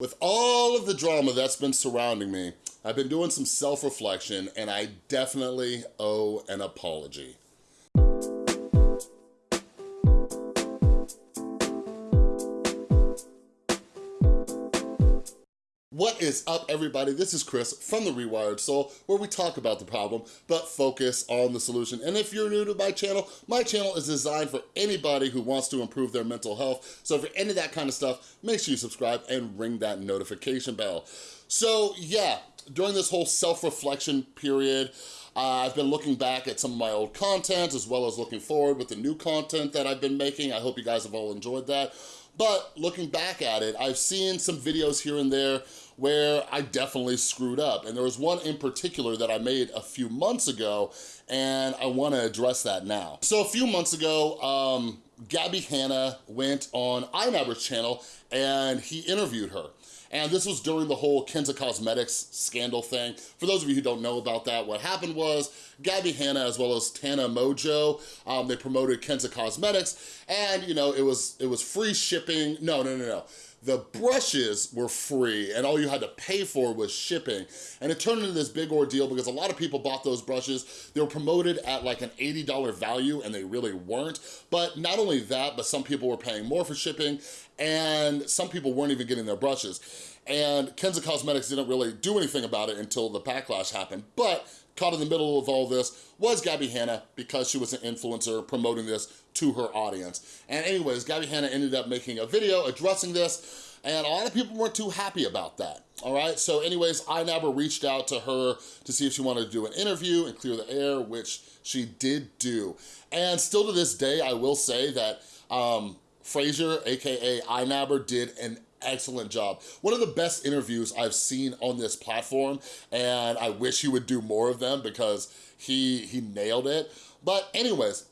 With all of the drama that's been surrounding me, I've been doing some self-reflection and I definitely owe an apology. What is up, everybody? This is Chris from The Rewired Soul, where we talk about the problem, but focus on the solution. And if you're new to my channel, my channel is designed for anybody who wants to improve their mental health. So if you're into that kind of stuff, make sure you subscribe and ring that notification bell. So yeah, during this whole self-reflection period, uh, I've been looking back at some of my old content as well as looking forward with the new content that I've been making. I hope you guys have all enjoyed that. But looking back at it, I've seen some videos here and there where I definitely screwed up. And there was one in particular that I made a few months ago, and I wanna address that now. So a few months ago, um, Gabbie Hanna went on iNabber's channel and he interviewed her. And this was during the whole Kenza Cosmetics scandal thing. For those of you who don't know about that, what happened was Gabbie Hanna as well as Tana Mongeau, um, they promoted Kenza Cosmetics and you know, it was, it was free shipping. No, no, no, no the brushes were free and all you had to pay for was shipping. And it turned into this big ordeal because a lot of people bought those brushes. They were promoted at like an $80 value and they really weren't. But not only that, but some people were paying more for shipping and some people weren't even getting their brushes. And Kenza Cosmetics didn't really do anything about it until the backlash happened. But caught in the middle of all this was Gabbie Hanna because she was an influencer promoting this to her audience. And anyways, Gabbie Hanna ended up making a video addressing this and a lot of people weren't too happy about that, all right? So anyways, iNabber reached out to her to see if she wanted to do an interview and clear the air, which she did do. And still to this day, I will say that um, Fraser, AKA iNabber, did an excellent job. One of the best interviews I've seen on this platform, and I wish he would do more of them because he, he nailed it. But anyways,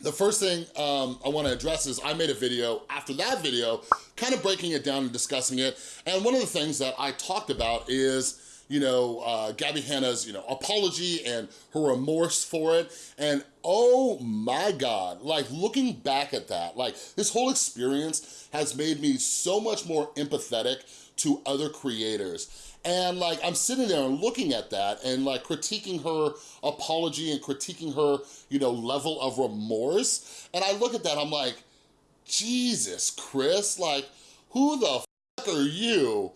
the first thing um, I wanna address is I made a video after that video, kind of breaking it down and discussing it. And one of the things that I talked about is you know, uh, Gabbie Hanna's, you know, apology and her remorse for it. And oh my God, like looking back at that, like this whole experience has made me so much more empathetic to other creators. And like, I'm sitting there and looking at that and like critiquing her apology and critiquing her, you know, level of remorse. And I look at that, I'm like, Jesus, Chris, like, who the are you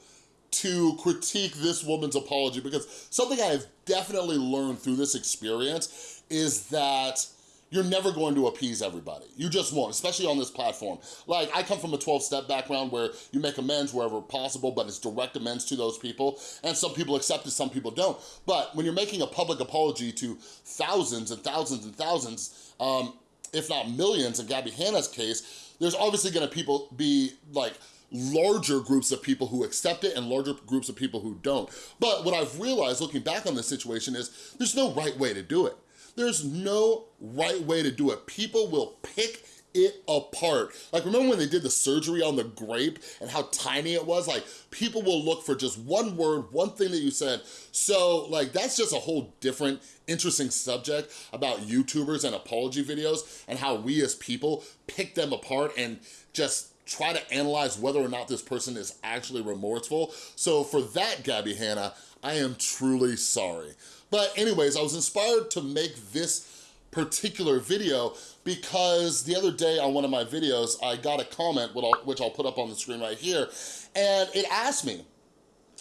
to critique this woman's apology because something I've definitely learned through this experience is that you're never going to appease everybody. You just won't, especially on this platform. Like, I come from a 12-step background where you make amends wherever possible, but it's direct amends to those people, and some people accept it, some people don't. But when you're making a public apology to thousands and thousands and thousands, um, if not millions in Gabbie Hanna's case, there's obviously gonna people be like, larger groups of people who accept it and larger groups of people who don't. But what I've realized looking back on this situation is there's no right way to do it. There's no right way to do it. People will pick it apart. Like remember when they did the surgery on the grape and how tiny it was? Like people will look for just one word, one thing that you said. So like that's just a whole different interesting subject about YouTubers and apology videos and how we as people pick them apart and just try to analyze whether or not this person is actually remorseful. So for that, Gabbie Hanna, I am truly sorry. But anyways, I was inspired to make this particular video because the other day on one of my videos, I got a comment, which I'll put up on the screen right here, and it asked me,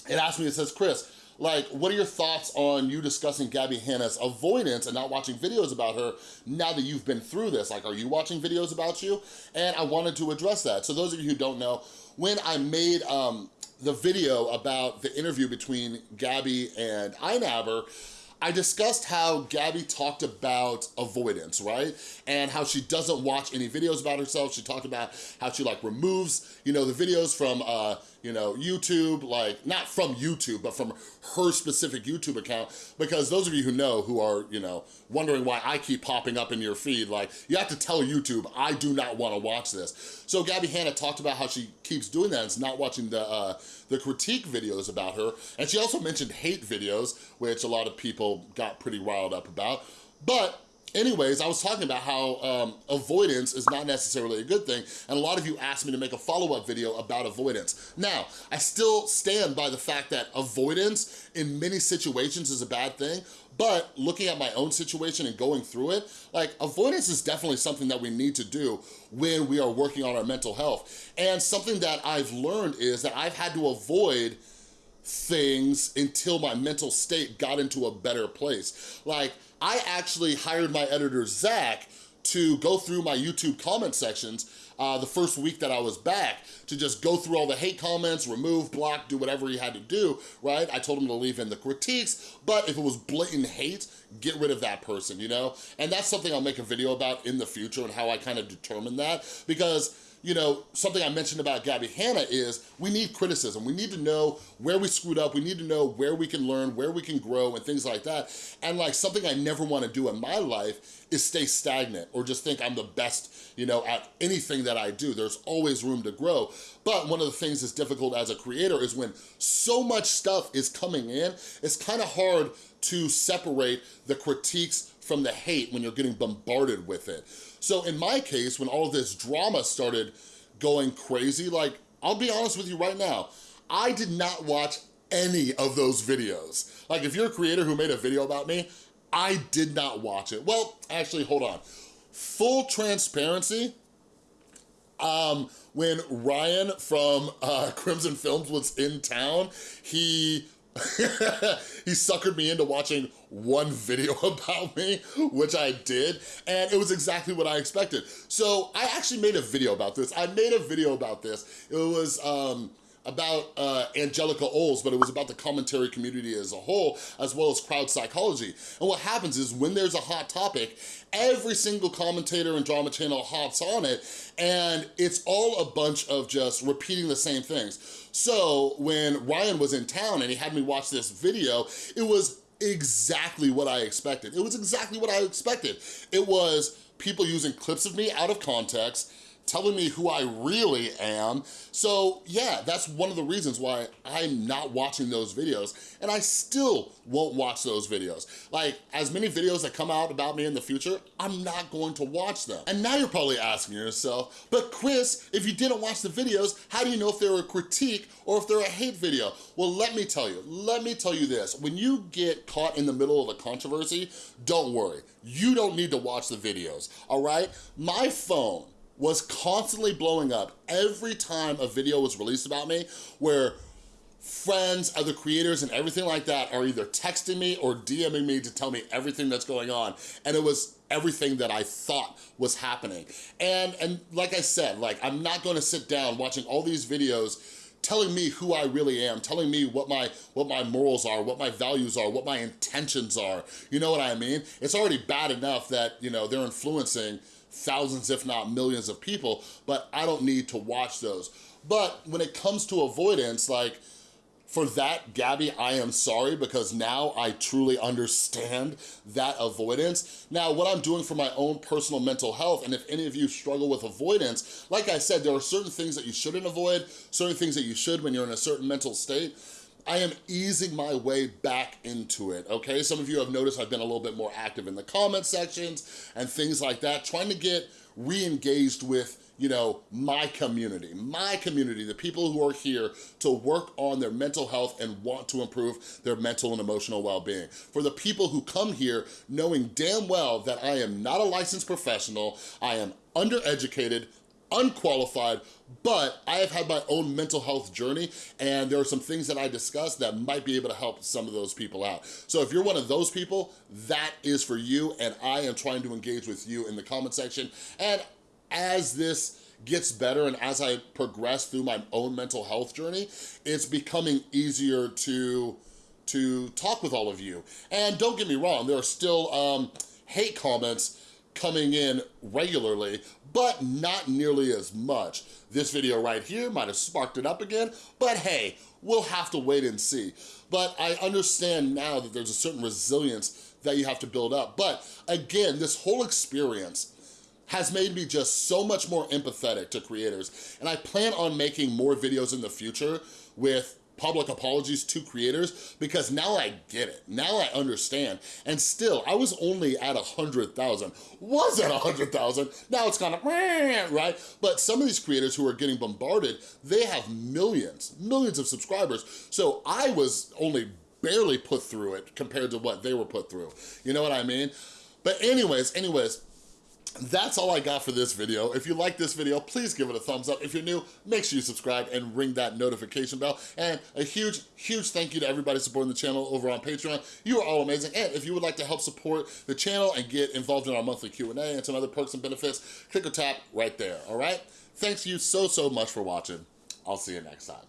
it asked me, it says, Chris, like, what are your thoughts on you discussing Gabbie Hanna's avoidance and not watching videos about her now that you've been through this? Like, are you watching videos about you? And I wanted to address that. So those of you who don't know, when I made um, the video about the interview between Gabbie and iNabber, I discussed how Gabbie talked about avoidance, right? And how she doesn't watch any videos about herself. She talked about how she like removes, you know, the videos from, uh, you know, YouTube, like not from YouTube, but from her specific YouTube account. Because those of you who know, who are, you know, wondering why I keep popping up in your feed, like you have to tell YouTube, I do not wanna watch this. So Gabbie Hanna talked about how she keeps doing that is not watching the, uh, the critique videos about her. And she also mentioned hate videos, which a lot of people got pretty riled up about. But anyways, I was talking about how um, avoidance is not necessarily a good thing, and a lot of you asked me to make a follow-up video about avoidance. Now, I still stand by the fact that avoidance in many situations is a bad thing, but looking at my own situation and going through it, like avoidance is definitely something that we need to do when we are working on our mental health. And something that I've learned is that I've had to avoid things until my mental state got into a better place. Like, I actually hired my editor, Zach, to go through my YouTube comment sections uh, the first week that I was back to just go through all the hate comments, remove, block, do whatever he had to do, right? I told him to leave in the critiques, but if it was blatant hate, get rid of that person, you know? And that's something I'll make a video about in the future and how I kind of determine that because you know, something I mentioned about Gabbie Hanna is we need criticism. We need to know where we screwed up. We need to know where we can learn, where we can grow and things like that. And like something I never wanna do in my life is stay stagnant or just think I'm the best, you know, at anything that I do. There's always room to grow. But one of the things that's difficult as a creator is when so much stuff is coming in, it's kind of hard to separate the critiques from the hate when you're getting bombarded with it. So in my case, when all this drama started going crazy, like, I'll be honest with you right now, I did not watch any of those videos. Like, if you're a creator who made a video about me, I did not watch it. Well, actually, hold on. Full transparency, um, when Ryan from uh, Crimson Films was in town, he he suckered me into watching one video about me, which I did, and it was exactly what I expected. So I actually made a video about this. I made a video about this. It was, um, about uh, Angelica Oles, but it was about the commentary community as a whole, as well as crowd psychology. And what happens is when there's a hot topic, every single commentator and drama channel hops on it, and it's all a bunch of just repeating the same things. So when Ryan was in town and he had me watch this video, it was exactly what I expected. It was exactly what I expected. It was people using clips of me out of context, telling me who I really am. So yeah, that's one of the reasons why I'm not watching those videos and I still won't watch those videos. Like as many videos that come out about me in the future, I'm not going to watch them. And now you're probably asking yourself, but Chris, if you didn't watch the videos, how do you know if they're a critique or if they're a hate video? Well, let me tell you, let me tell you this. When you get caught in the middle of a controversy, don't worry. You don't need to watch the videos, all right? My phone, was constantly blowing up every time a video was released about me where friends, other creators, and everything like that are either texting me or DMing me to tell me everything that's going on. And it was everything that I thought was happening. And, and like I said, like I'm not gonna sit down watching all these videos telling me who I really am, telling me what my what my morals are, what my values are, what my intentions are. You know what I mean? It's already bad enough that, you know, they're influencing thousands, if not millions of people, but I don't need to watch those. But when it comes to avoidance, like, for that, Gabbie, I am sorry because now I truly understand that avoidance. Now, what I'm doing for my own personal mental health, and if any of you struggle with avoidance, like I said, there are certain things that you shouldn't avoid, certain things that you should when you're in a certain mental state. I am easing my way back into it, okay? Some of you have noticed I've been a little bit more active in the comment sections and things like that, trying to get re-engaged with you know, my community, my community, the people who are here to work on their mental health and want to improve their mental and emotional well-being. For the people who come here knowing damn well that I am not a licensed professional, I am undereducated, unqualified, but I have had my own mental health journey and there are some things that I discussed that might be able to help some of those people out. So if you're one of those people, that is for you and I am trying to engage with you in the comment section. And as this gets better and as I progress through my own mental health journey, it's becoming easier to, to talk with all of you. And don't get me wrong, there are still um, hate comments coming in regularly, but not nearly as much. This video right here might have sparked it up again, but hey, we'll have to wait and see. But I understand now that there's a certain resilience that you have to build up. But again, this whole experience has made me just so much more empathetic to creators. And I plan on making more videos in the future with public apologies to creators because now I get it. Now I understand. And still, I was only at 100,000. Was at 100,000. Now it's kind of, right? But some of these creators who are getting bombarded, they have millions, millions of subscribers. So I was only barely put through it compared to what they were put through. You know what I mean? But anyways, anyways, that's all I got for this video. If you like this video, please give it a thumbs up. If you're new, make sure you subscribe and ring that notification bell. And a huge, huge thank you to everybody supporting the channel over on Patreon. You are all amazing. And if you would like to help support the channel and get involved in our monthly Q&A and some other perks and benefits, click or tap right there, all right? Thanks you so, so much for watching. I'll see you next time.